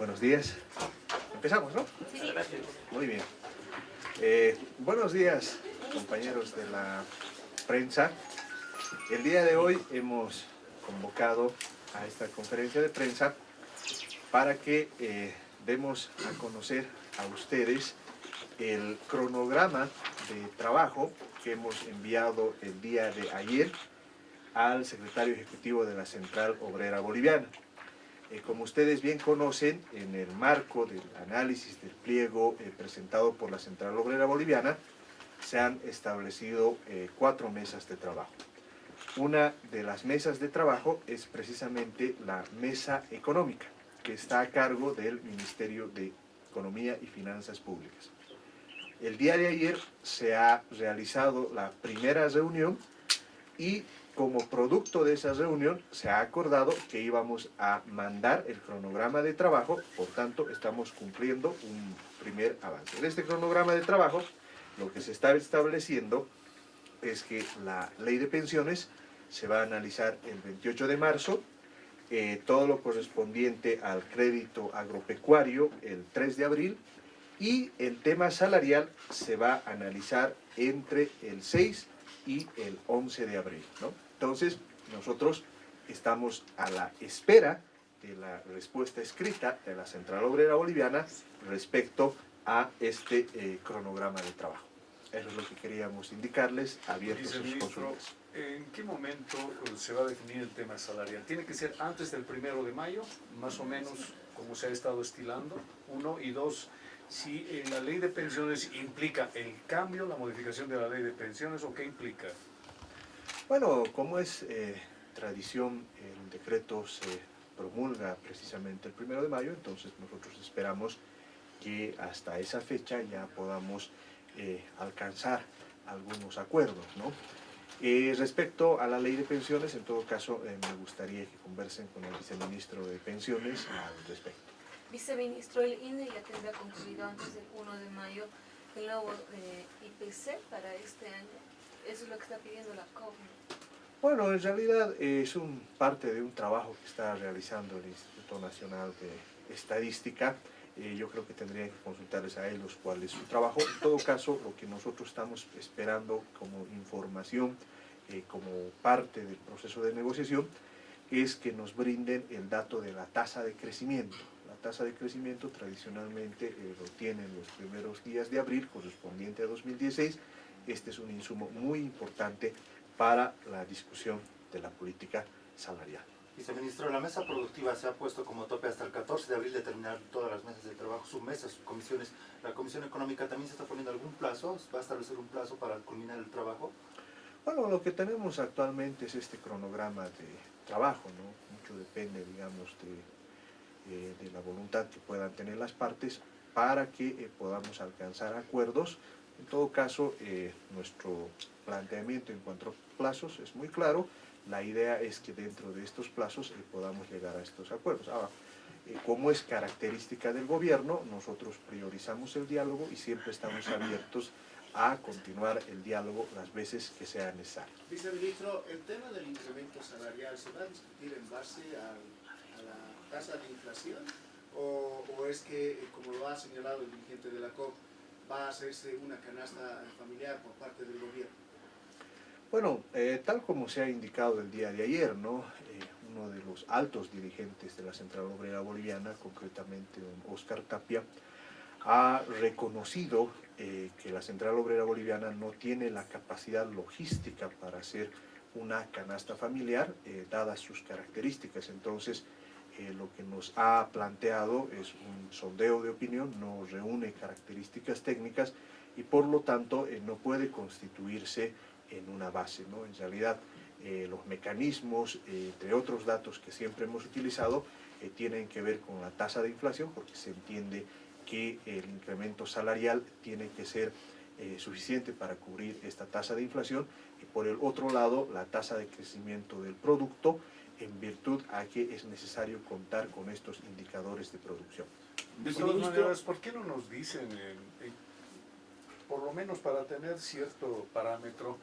Buenos días. Empezamos, ¿no? Sí. Muy bien. Eh, buenos días, compañeros de la prensa. El día de hoy hemos convocado a esta conferencia de prensa para que eh, demos a conocer a ustedes el cronograma de trabajo que hemos enviado el día de ayer al secretario ejecutivo de la Central Obrera Boliviana. Eh, como ustedes bien conocen, en el marco del análisis del pliego eh, presentado por la Central Obrera Boliviana, se han establecido eh, cuatro mesas de trabajo. Una de las mesas de trabajo es precisamente la mesa económica, que está a cargo del Ministerio de Economía y Finanzas Públicas. El día de ayer se ha realizado la primera reunión y como producto de esa reunión se ha acordado que íbamos a mandar el cronograma de trabajo, por tanto estamos cumpliendo un primer avance. En este cronograma de trabajo lo que se está estableciendo es que la ley de pensiones se va a analizar el 28 de marzo, eh, todo lo correspondiente al crédito agropecuario el 3 de abril y el tema salarial se va a analizar entre el 6 y el 11 de abril. ¿no? Entonces, nosotros estamos a la espera de la respuesta escrita de la Central Obrera Boliviana respecto a este eh, cronograma de trabajo. Eso es lo que queríamos indicarles, abiertos sus consultas. ¿En qué momento eh, se va a definir el tema salarial? ¿Tiene que ser antes del primero de mayo, más o menos como se ha estado estilando? Uno, y dos, si eh, la ley de pensiones implica el cambio, la modificación de la ley de pensiones, ¿o qué implica? Bueno, como es eh, tradición, el decreto se promulga precisamente el primero de mayo, entonces nosotros esperamos que hasta esa fecha ya podamos eh, alcanzar algunos acuerdos. ¿no? Eh, respecto a la ley de pensiones, en todo caso, eh, me gustaría que conversen con el viceministro de pensiones al respecto. Viceministro, el INE ya tendrá concluido antes del 1 de mayo el nuevo eh, IPC para este año. Eso es lo que está pidiendo la COP. Bueno, en realidad eh, es un parte de un trabajo que está realizando el Instituto Nacional de Estadística. Eh, yo creo que tendrían que consultarles a ellos cuál es su trabajo. En todo caso, lo que nosotros estamos esperando como información, eh, como parte del proceso de negociación, es que nos brinden el dato de la tasa de crecimiento. La tasa de crecimiento tradicionalmente lo tienen los primeros días de abril, correspondiente a 2016. Este es un insumo muy importante para la discusión de la política salarial. Viceministro, la mesa productiva se ha puesto como tope hasta el 14 de abril de terminar todas las mesas de trabajo, sus mesas, sus comisiones. ¿La Comisión Económica también se está poniendo algún plazo? ¿Va a establecer un plazo para culminar el trabajo? Bueno, lo que tenemos actualmente es este cronograma de trabajo, ¿no? Mucho depende, digamos, de, eh, de la voluntad que puedan tener las partes para que eh, podamos alcanzar acuerdos. En todo caso, eh, nuestro planteamiento en cuanto a plazos es muy claro. La idea es que dentro de estos plazos eh, podamos llegar a estos acuerdos. Ahora, eh, como es característica del gobierno, nosotros priorizamos el diálogo y siempre estamos abiertos a continuar el diálogo las veces que sea necesario. Viceministro, el tema del incremento salarial se va a discutir en base a, la tasa de inflación o, o es que, como lo ha señalado el dirigente de la COP, va a hacerse una canasta familiar por parte del gobierno? Bueno, eh, tal como se ha indicado el día de ayer, ¿no? Eh, uno de los altos dirigentes de la Central Obrera Boliviana, concretamente don Oscar Tapia, ha reconocido eh, que la Central Obrera Boliviana no tiene la capacidad logística para hacer una canasta familiar, dadas sus características. Entonces, eh, lo que nos ha planteado es un sondeo de opinión, no reúne características técnicas y por lo tanto eh, no puede constituirse en una base. ¿no? En realidad, eh, los mecanismos, eh, entre otros datos que siempre hemos utilizado, eh, tienen que ver con la tasa de inflación, porque se entiende que el incremento salarial tiene que ser eh, suficiente para cubrir esta tasa de inflación, y por el otro lado, la tasa de crecimiento del producto, en virtud a que es necesario contar con estos indicadores de producción. De todas maneras, ¿por qué no nos dicen, eh, eh, por lo menos para tener cierto parámetro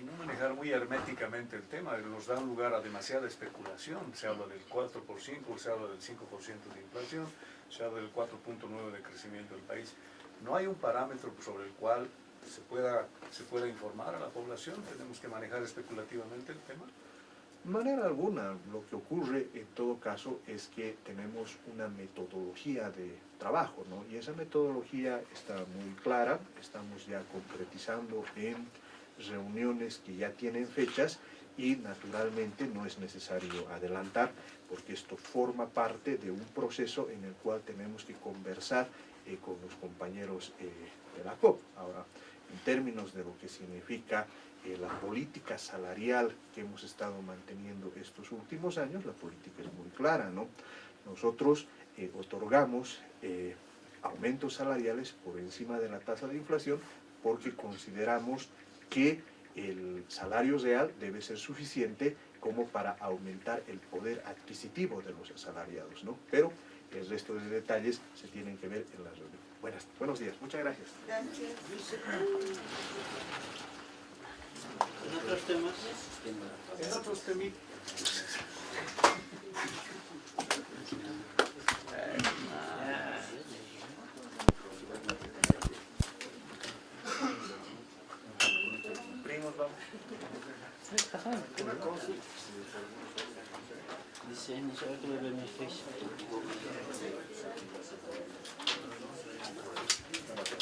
y no manejar muy herméticamente el tema, nos dan lugar a demasiada especulación, se habla del 4 por 5, se habla del 5% de inflación, se habla del 4.9 de crecimiento del país. No hay un parámetro sobre el cual se pueda, se pueda informar a la población, tenemos que manejar especulativamente el tema. Manera alguna, lo que ocurre en todo caso es que tenemos una metodología de trabajo, ¿no? Y esa metodología está muy clara, estamos ya concretizando en reuniones que ya tienen fechas y naturalmente no es necesario adelantar porque esto forma parte de un proceso en el cual tenemos que conversar eh, con los compañeros eh, de la COP. Ahora, en términos de lo que significa eh, la política salarial que hemos estado manteniendo estos últimos años, la política es muy clara, ¿no? Nosotros otorgamos aumentos salariales por encima de la tasa de inflación porque consideramos que el salario real debe ser suficiente como para aumentar el poder adquisitivo de los asalariados, ¿no? Pero el resto de detalles se tienen que ver en la reunión. Buenas, buenos días, muchas gracias. En otros temas, En otros temitas, C'est pas ça, c'est pas. C'est pas. C'est pas. C'est pas